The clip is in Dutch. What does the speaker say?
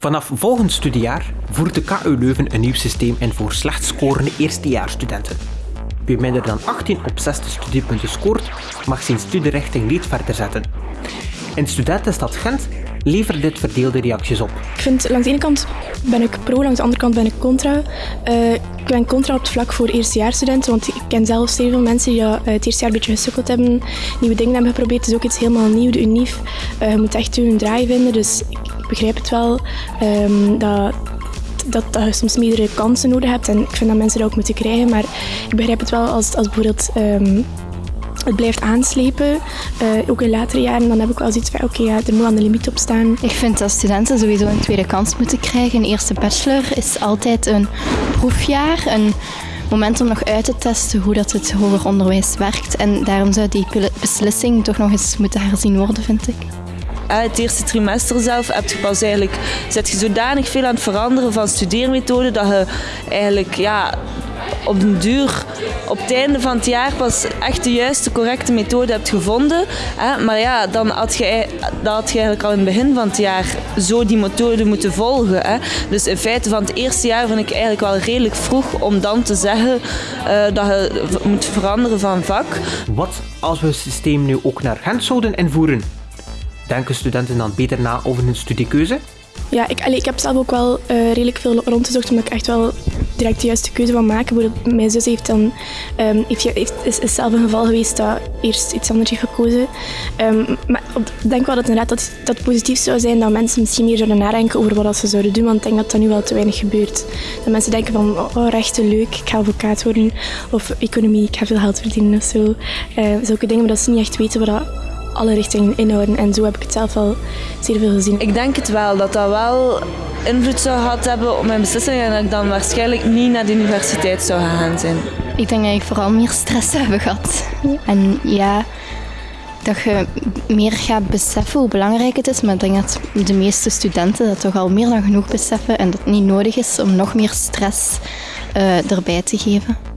Vanaf volgend studiejaar voert de KU Leuven een nieuw systeem in voor slecht scorende eerstejaarsstudenten. Wie minder dan 18 op 60 studiepunten scoort, mag zijn studierichting niet verder zetten. In studentenstad Gent levert dit verdeelde reacties op. Ik vind langs de ene kant ben ik pro, langs de andere kant ben ik contra. Uh, ik ben contra op het vlak voor eerstejaarsstudenten, want ik ken zelf zeer veel mensen die uh, het eerste jaar een beetje gesukkeld hebben, nieuwe dingen hebben geprobeerd. Het is ook iets helemaal nieuw, de unief. Uh, je moet echt je draai vinden, dus ik, begrijp het wel um, dat dat, dat je soms meerdere kansen nodig hebt. En ik vind dat mensen dat ook moeten krijgen. Maar ik begrijp het wel als, als bijvoorbeeld um, het blijft aanslepen, uh, ook in latere jaren, dan heb ik wel zoiets van oké, okay, ja, er moet aan de limiet op staan. Ik vind dat studenten sowieso een tweede kans moeten krijgen. Een eerste bachelor is altijd een proefjaar, een moment om nog uit te testen hoe dat het hoger onderwijs werkt. En daarom zou die beslissing toch nog eens moeten herzien worden, vind ik het eerste trimester zelf heb je pas eigenlijk, zet je zodanig veel aan het veranderen van studeermethode dat je eigenlijk ja, op den duur op het einde van het jaar pas echt de juiste, correcte methode hebt gevonden. Hè? Maar ja, dan had, je, dan had je eigenlijk al in het begin van het jaar zo die methode moeten volgen. Hè? Dus in feite van het eerste jaar vind ik eigenlijk wel redelijk vroeg om dan te zeggen uh, dat je moet veranderen van vak. Wat als we het systeem nu ook naar Gent zouden invoeren? Denken studenten dan beter na over hun studiekeuze? Ja, ik, ik heb zelf ook wel uh, redelijk veel rondgezocht omdat ik echt wel direct de juiste keuze van maken. Mijn zus heeft dan, um, heeft, heeft, is, zelf een geval geweest dat eerst iets anders heeft gekozen. Um, maar ik denk wel dat, inderdaad dat, dat positief zou zijn dat mensen misschien meer zouden nadenken over wat ze zouden doen. Want ik denk dat dat nu wel te weinig gebeurt. Dat mensen denken van, oh, rechten leuk, ik ga advocaat worden. Of economie, ik ga veel geld verdienen of zo. Uh, zulke dingen, maar dat ze niet echt weten wat dat alle richtingen inhouden. En zo heb ik het zelf al zeer veel gezien. Ik denk het wel, dat dat wel invloed zou gehad hebben op mijn beslissingen en dat ik dan waarschijnlijk niet naar de universiteit zou gaan zijn. Ik denk dat ik vooral meer stress heb gehad. En ja, dat je meer gaat beseffen hoe belangrijk het is. Maar ik denk dat de meeste studenten dat toch al meer dan genoeg beseffen en dat het niet nodig is om nog meer stress uh, erbij te geven.